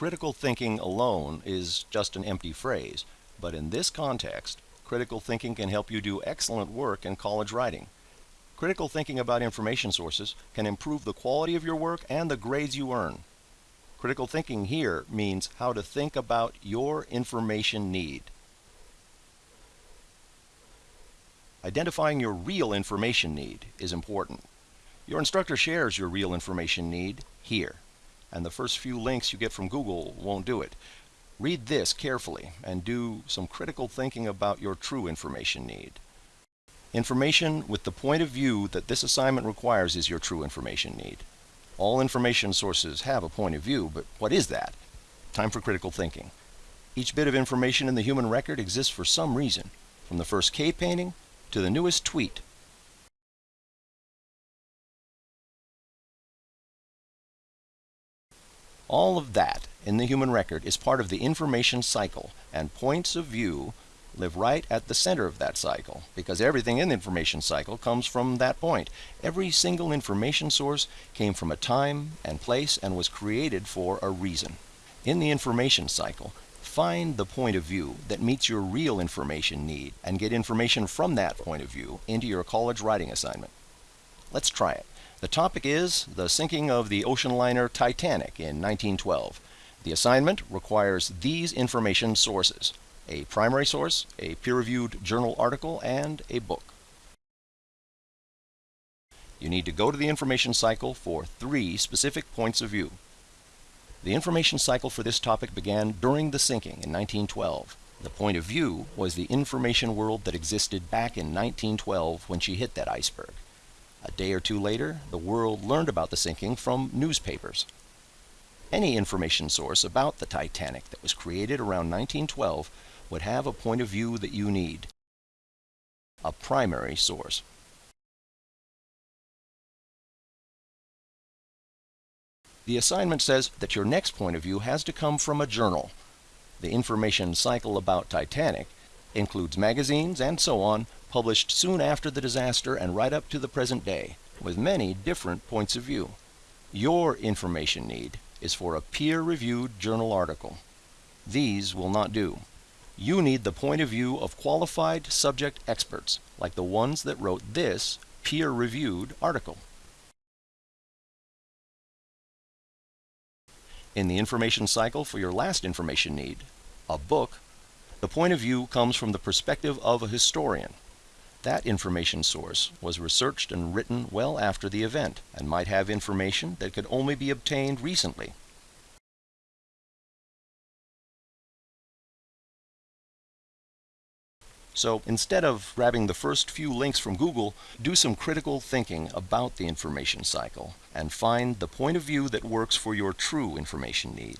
Critical thinking alone is just an empty phrase, but in this context, critical thinking can help you do excellent work in college writing. Critical thinking about information sources can improve the quality of your work and the grades you earn. Critical thinking here means how to think about your information need. Identifying your real information need is important. Your instructor shares your real information need here, and the first few links you get from Google won't do it. Read this carefully and do some critical thinking about your true information need. Information with the point of view that this assignment requires is your true information need. All information sources have a point of view, but what is that? Time for critical thinking. Each bit of information in the human record exists for some reason, from the first cave painting to the newest tweet. All of that in the human record is part of the information cycle, and points of view live right at the center of that cycle because everything in the information cycle comes from that point. Every single information source came from a time and place and was created for a reason. In the information cycle, Find the point of view that meets your real information need and get information from that point of view into your college writing assignment. Let's try it. The topic is the sinking of the ocean liner Titanic in 1912. The assignment requires these information sources, a primary source, a peer-reviewed journal article, and a book. You need to go to the information cycle for three specific points of view. The information cycle for this topic began during the sinking in 1912. The point of view was the information world that existed back in 1912 when she hit that iceberg. A day or two later, the world learned about the sinking from newspapers. Any information source about the Titanic that was created around 1912 would have a point of view that you need. A primary source. The assignment says that your next point of view has to come from a journal. The information cycle about Titanic includes magazines and so on published soon after the disaster and right up to the present day, with many different points of view. Your information need is for a peer-reviewed journal article. These will not do. You need the point of view of qualified subject experts, like the ones that wrote this peer-reviewed article. In the information cycle for your last information need, a book, the point of view comes from the perspective of a historian. That information source was researched and written well after the event and might have information that could only be obtained recently. So instead of grabbing the first few links from Google, do some critical thinking about the information cycle and find the point of view that works for your true information need.